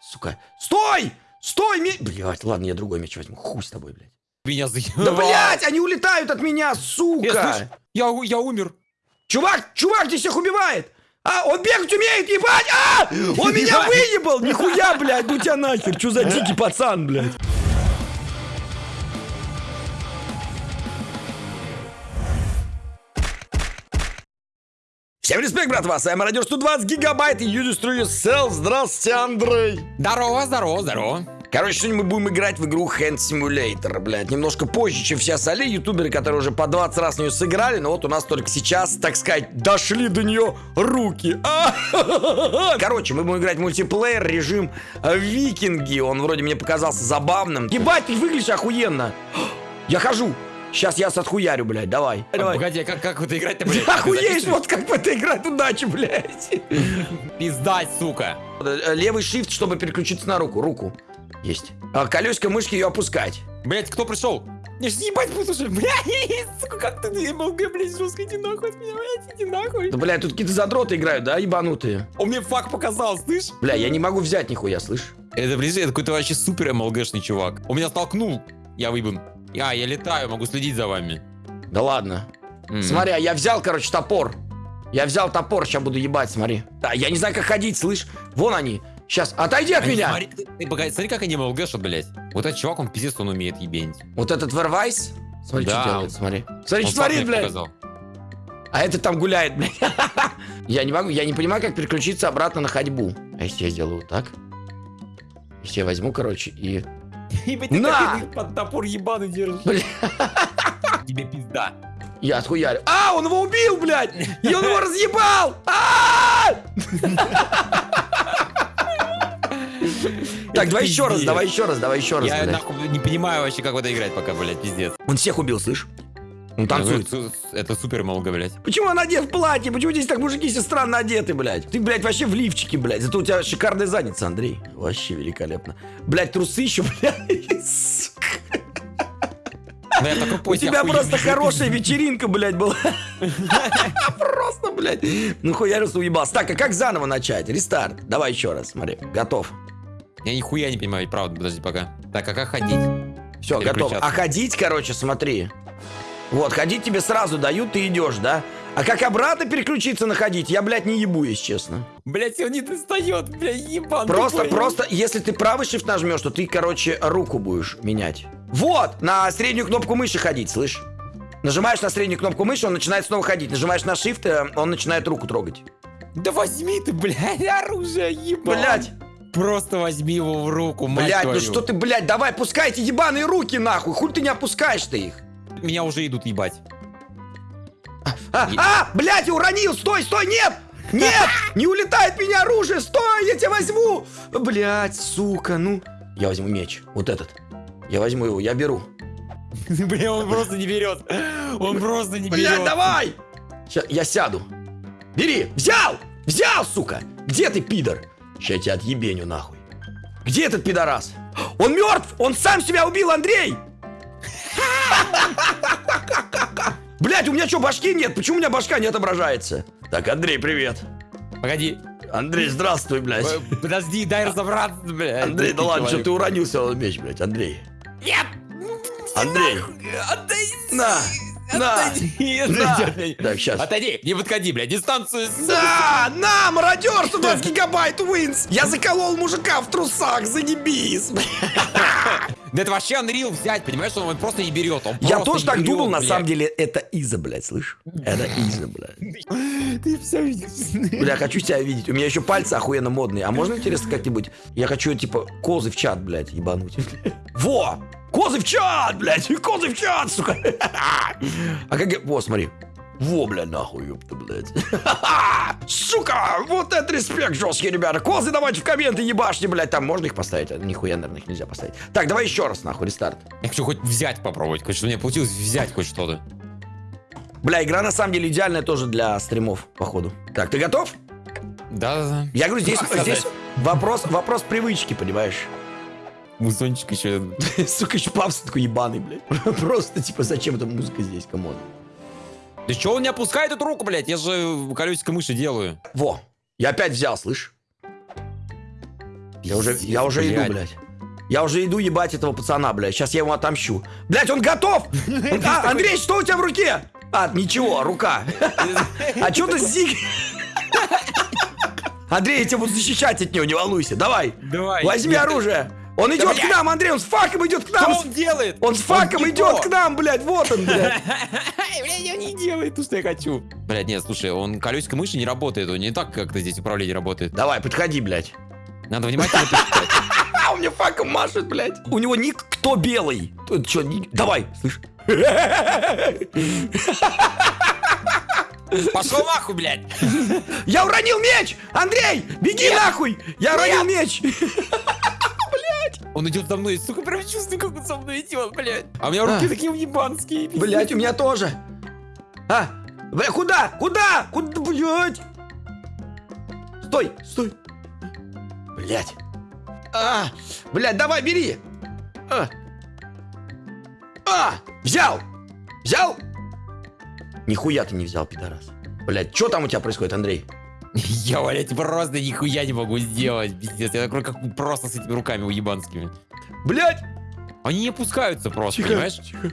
Сука. Стой! Стой, меч! Блять, ладно, я другой меч возьму. Хуй с тобой, блядь. Меня Да, заебал. блядь, они улетают от меня, сука! слышь, я, я умер. Чувак, чувак здесь всех убивает! А, он бегать умеет, ебать! А! Он меня выебал! Нихуя, блядь, ну тебя нахер! Чё за дикий пацан, блядь? Всем респект, братва! С вами Радио 120 гигабайт и Destroy Yourself. Здравствуйте, Андрей! Здорово, здорово, здорово. Короче, сегодня мы будем играть в игру Hand Simulator, блядь. Немножко позже, чем все остальные ютуберы, которые уже по 20 раз в нее сыграли, но вот у нас только сейчас, так сказать, дошли до нее руки. А! Короче, мы будем играть в мультиплеер, режим э, викинги. Он вроде мне показался забавным. Ебать, ты выглядишь охуенно. Я хожу. Сейчас я отхуярю, блядь, давай. давай. Погоди, а как, как это играть-то, блядь? Ты охуеешь, вот как в это играть, удачи, блядь. Пиздать, сука. Левый shift, чтобы переключиться на руку. Руку. Есть. А колесико мышки ее опускать. Блять, кто пришел? Я ж ебать буду уже, блядь, сука, как ты МЛГ, блядь, жестко, иди нахуй от меня, блядь, иди нахуй. Да, блядь, тут какие-то задроты играют, да, ебанутые? Он мне фак показал, слышь? Бля, я не могу взять нихуя, слышь? Это, блин, это какой-то вообще супер МЛГшный чувак. Он меня столкнул, я выебан. Я, я летаю, могу следить за вами. Да ладно. М. Смотри, а я взял, короче, топор. Я взял топор, сейчас буду ебать, смотри. Да, я не знаю, как ходить, слышь? Вон они. Сейчас, отойди от Они, меня. Смотри, ты, ты погоди, смотри, как они МЛГшат, блядь. Вот этот чувак, он пиздец, он умеет ебенить. Вот этот Вервайс. Смотри, Да. что делает, смотри. Смотри, Он что творит, блядь. показал. А этот там гуляет, блядь. Я не могу, я не понимаю, как переключиться обратно на ходьбу. А если я сделаю вот так? Если я возьму, короче, и... На! под топор ебаный держишь. Бля. Тебе пизда. Я отхуярю. А, он его убил, блядь! И он его разъебал! А! Так, давай еще раз, давай еще раз, давай еще раз, Я нахуй не понимаю вообще, как в это играть пока, блядь, пиздец. Он всех убил, слышь? Он танцует. Это, это супер МЛГ, блядь. Почему он одет в платье? Почему здесь так мужики все странно одеты, блядь? Ты, блядь, вообще в лифчике, блядь. Зато у тебя шикарная задница, Андрей. Вообще великолепно. Блядь, трусы еще, блядь. сука. Да я такой У тебя просто хорошая вечеринка, блядь, была. Просто, блядь. Ну хуярился, уебался. Так, а как заново начать? Рестарт. Давай еще раз, смотри. Готов. Я нихуя не понимаю, правда, подожди пока. Так, а как ходить? Все, готов. А ходить, короче, смотри. Вот, ходить тебе сразу дают, ты идешь, да? А как обратно переключиться на ходить, я, блядь, не ебу, если честно. Блять, он не достает, блядь, ебан. Просто, тупой. просто, если ты правый shift нажмешь, то ты, короче, руку будешь менять. Вот, на среднюю кнопку мыши ходить, слышь? Нажимаешь на среднюю кнопку мыши, он начинает снова ходить. Нажимаешь на shift, э, он начинает руку трогать. Да возьми ты, блядь, оружие, ебан. Блядь, Просто возьми его в руку, мать блядь, ну твою. что ты, блядь, давай, пускай эти ебаные руки, нахуй. Хуй ты не опускаешь-то их. Меня уже идут ебать. А, Е- а, блядь, уронил, стой, стой, нет! Нет! Не улетает меня оружие! Стой, я тебя возьму! Блядь, сука, ну... Я возьму меч, вот этот. Я возьму его, я беру. Бля, он просто не берет. Он просто не Блядь, берет. давай! Ща, я сяду. Бери! Взял! Взял, сука! Где ты, пидор? Ща я тебя отъебеню, нахуй. Где этот пидорас? Он мертв! Он сам себя убил, Андрей! Блять, у меня что, башки нет? Почему у меня башка не отображается? Так, Андрей, привет. Погоди. Андрей, здравствуй, блядь. Э, Подожди, дай разобраться, блядь. Андрей, да ладно, что ты уронился в меч, блядь, Андрей. Нет! Андрей, Отойди! на, на, Отойди! на. Так, сейчас. Отойди, не подходи, блядь, дистанцию. Да, на, мародер, 120 гигабайт, Уинс. Я заколол мужика в трусах, заебись. Да это вообще Unreal взять, понимаешь, он просто не берет. Он Я тоже так берет, думал, на самом деле, это Иза, блядь, слышь? Это Иза, блядь. Ты все видишь. Бля, хочу тебя видеть. У меня еще пальцы охуенно модные. А можно, интересно, как-нибудь? Я хочу, типа, козы в чат, блядь, ебануть. Во! Козы в чат, блядь! Козы в чат, сука! А как я... Во, смотри. Во, бля, нахуй, ёпта, блядь. Сука! Вот это респект, жесткие ребята. Козы давайте в комменты ебашьте, блядь. Там можно их поставить? А, Нихуя, наверное, их нельзя поставить. Так, давай еще раз, нахуй, рестарт. Я хочу хоть взять попробовать, хоть что меня получилось взять хоть что-то. Бля, игра на самом деле идеальная тоже для стримов, походу. Так, ты готов? Да-да-да. Я говорю, здесь, здесь вопрос, вопрос привычки, понимаешь? Музончик еще. Сука, еще папс такой ебаный, блядь. Просто, типа, зачем эта музыка здесь, come on? Да что он не опускает эту руку, блядь? Я же колесико мыши делаю. Во, я опять взял, слышь? Я уже, Пиздец, я уже иду, блядь. блядь. Я уже иду ебать этого пацана, блядь. Сейчас я ему отомщу. Блядь, он готов! А, Андрей, что у тебя в руке? А, ничего, рука. А что ты зиг? Андрей, я тебя буду защищать от него, не волнуйся. Давай, Давай. возьми оружие. Он идет к нам, Андрей, он с факом идет к Что нам. он делает? Он с факом идет к нам, блядь, вот он, блядь. Блядь, он не делает то, что я хочу. Блядь, нет, слушай, он колесико мыши не работает, он не так, как-то здесь управление работает. Давай, подходи, блядь. Надо внимательно. А, он мне факом машет, блядь. У него ник кто белый. Тут что, ник- давай, слышь. Пошел нахуй, блядь! Я уронил меч! Андрей, беги нахуй! Я уронил меч! Он идет за мной, сука, прям чувствую, как он за мной идет, блядь. А у меня руки А. такие ебанские. Блять, у меня тоже. А, бля, куда? Куда? Куда, блять? Стой, стой. Блять. А, блять, давай, бери. А. А, взял. Взял? Нихуя ты не взял, пидорас. Блять, что там у тебя происходит, Андрей? Я, блядь, просто нихуя не могу сделать, пиздец. Я такой, как просто с этими руками уебанскими. Блять! Они не опускаются просто, понимаешь? тихо.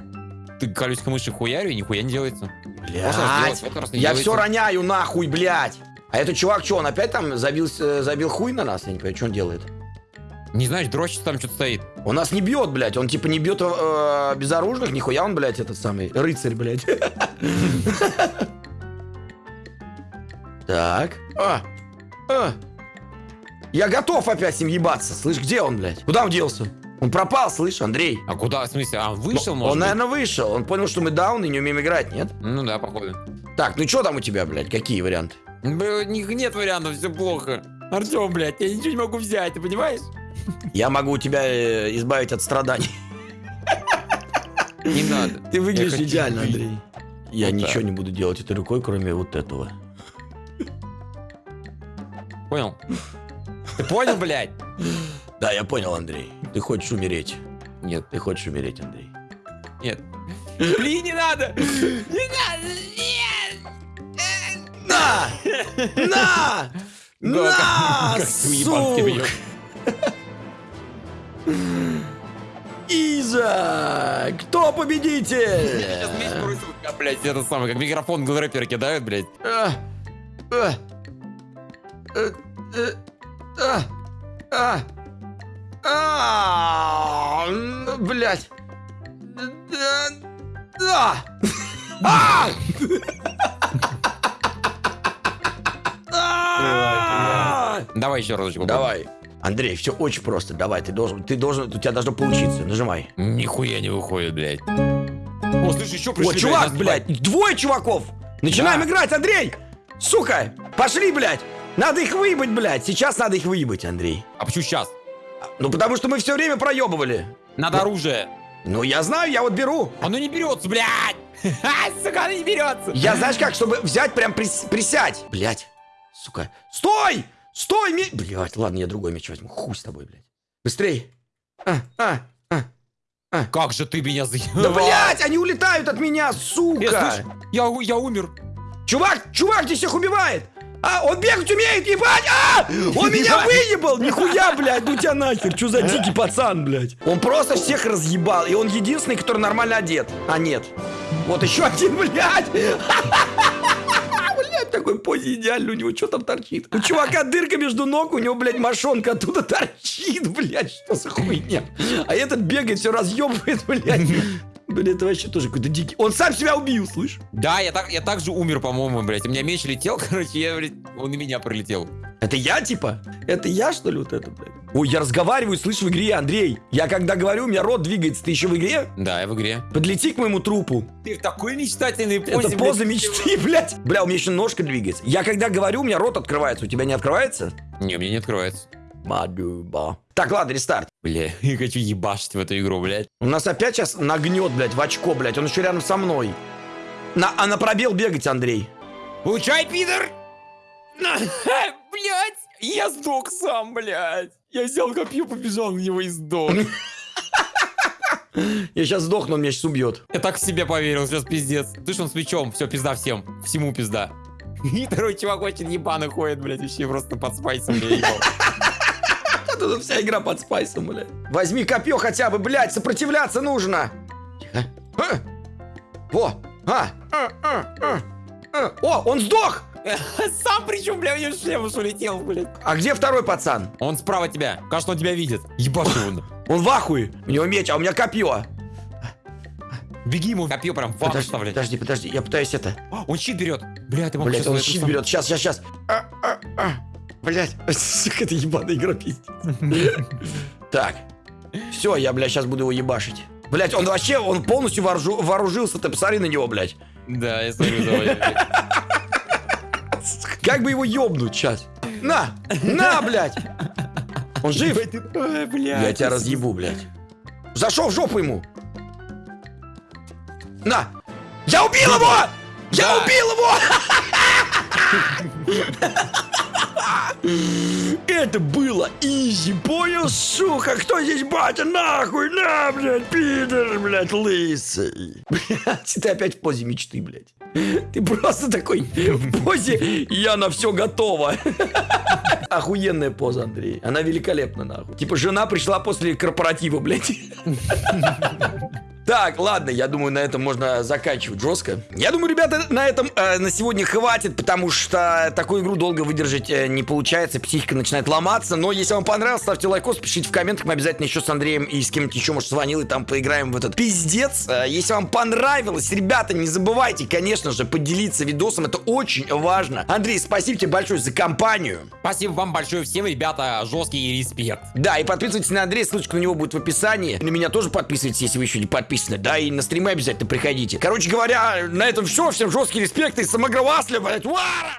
Ты колесико мыши хуярю, и нихуя не делается. Раз не я делается. все роняю нахуй, блять. А этот чувак, что, он опять там забил, э, забил хуй на нас? Я не понимаю, что он делает. Не знаешь, дрочится там что-то стоит. Он нас не бьет, блядь. Он типа не бьет э, безоружных, нихуя он, блядь, этот самый рыцарь, блядь. Так. А. А. Я готов опять с ним ебаться. Слышь, где он, блядь? Куда он делся? Он пропал, слышь, Андрей. А куда, в смысле? А, он вышел, он, может быть? наверное, вышел. Он понял, что мы даун и не умеем играть, нет? Ну да, походу. Так, ну что там у тебя, блядь? Какие варианты? Бля, ни- Нет вариантов, все плохо. Артем, блядь, я ничего не могу взять, ты понимаешь? Я могу тебя э, избавить от страданий. Не надо. Ты выглядишь идеально. Андрей. Я ничего не буду делать этой рукой, кроме вот этого. Понял? Ты понял, блядь? Да, я понял, Андрей. Ты хочешь умереть. Нет, Ты хочешь умереть, Андрей. нет. Блин, не надо! Не надо! Нет! На! На! На! как ты уебански сука! Иза! Кто победитель? Сейчас как, блядь, это самое, как микрофон рэпер кидают, блядь. А, а, э, а, а, а, м, Блядь. Да, да. А! А! Давай еще разочек. Давай. Андрей, все очень просто. Давай, ты должен, ты должен, у тебя должно получиться. Нажимай. Нихуя не выходит, блядь. О, слышь, еще пришли. О, чувак, блядь, двое чуваков. Начинаем играть, Андрей. Сука, пошли, блядь. Надо их выебать, блядь. Сейчас надо их выебать, Андрей. А почему сейчас? Ну, потому что мы все время проебывали. Надо оружие. Ну, я знаю, я вот беру. Оно не берется, блядь! Сука, оно не берется! Я, знаешь как, чтобы взять, прям прис- присядь. Блядь, сука. Стой! Стой, ми... Блядь, ладно, я другой меч возьму. Хуй с тобой, блядь. Быстрей. А, а, а. Как же ты меня заебал? Да, блядь, они улетают от меня, Я, сука. слышь, я, я умер. Чувак, чувак здесь всех убивает! А, он бегать умеет, ебать! А! Он меня выебал! Нихуя, блядь, ну тебя нахер! Что за дикий пацан, блядь? Он просто всех разъебал, и он единственный, который нормально одет. А нет. Вот еще один, блядь! Блядь, такой позе идеально, у него что там торчит? У чувака дырка между ног, у него, блядь, мошонка оттуда торчит, блядь, что за хуйня? А этот бегает, все разъебывает, блядь. Блядь, это вообще тоже какой-то дикий. Он сам себя убил, слышь? Да, я так, я так же умер, по-моему, блядь. У меня меч летел, короче, я, блядь, он и меня пролетел. Это я, типа? Это я, что ли, вот это, блядь? Ой, я разговариваю, слышь, в игре, Андрей. Я когда говорю, у меня рот двигается. Ты еще в игре? Да, я в игре. Подлети к моему трупу. Ты в такой мечтательной это поза мечты, блядь. Бля, у меня еще ножка двигается. Я когда говорю, у меня рот открывается. У тебя не открывается? Не, у меня не открывается. Мадуба. Так, ладно, рестарт. Бля, я хочу ебашить в эту игру, блядь. У нас опять сейчас нагнет, блядь, в очко, блядь. Он еще рядом со мной. На, а на пробел бегать, Андрей. Получай, пидор! Блядь! Я сдох сам, блядь! Я взял копье, побежал на него и сдох. Я сейчас сдохну, он меня сейчас убьет. Я так в себе поверил, сейчас пиздец. Слышь, он с мечом, все, пизда всем. Всему пизда. И второй чувак очень ебаный ходит, блядь, вообще просто под спайсом ебал. Тут вся игра под спайсом, блядь. Возьми копье хотя бы, блядь, сопротивляться нужно. Тихо. А. Во. А. А, а, а, а. О, он сдох! Сам причем, бля, него шлем уж улетел, блядь. А где второй пацан? Он справа тебя. Кажется, он тебя видит. Ебашь его. Он в ахуе. У него меч, а у меня копье. Беги ему копье прям в Подожди, подожди, подожди, я пытаюсь это. А, Он щит берет. Бля, ты мог сейчас он щит берет. Сейчас, сейчас, сейчас. Блять, сука, это ебаная игра пиздец. Так. Все, я, блядь, сейчас буду его ебашить. Блять, он вообще, он полностью вооружу- вооружился, ты посмотри на него, блядь. Да, я смотрю, давай. Как бы его ёбнуть сейчас? На! На, блядь! Он жив? Я тебя разъебу, блядь. Зашел в жопу ему! На! Я убил его! Я убил его! Это было easy, понял, сука? Кто здесь батя? Нахуй, на, блядь, пидор, блядь, лысый. Блядь, ты опять в позе мечты, блядь. Ты просто такой в позе «я на все готова». Охуенная поза, Андрей. Она великолепна, нахуй. Типа жена пришла после корпоратива, блядь. Так, ладно, я думаю, на этом можно заканчивать жестко. Я думаю, ребята, на этом э, на сегодня хватит, потому что такую игру долго выдержать э, не получается, психика начинает ломаться. Но если вам понравилось, ставьте лайкос, пишите в комментах, мы обязательно еще с Андреем и с кем-нибудь еще, может, звонил, и там поиграем в этот пиздец. Э, если вам понравилось, ребята, не забывайте, конечно же, поделиться видосом, это очень важно. Андрей, спасибо тебе большое за компанию. Спасибо вам большое всем, ребята. Жесткий респект. Да, и подписывайтесь на Андрея, ссылочка на него будет в описании. На меня тоже подписывайтесь, если вы еще не подписаны. Да, и на стримы обязательно приходите. Короче говоря, на этом все. Всем жесткий респект и самогравасли, блядь. Уара!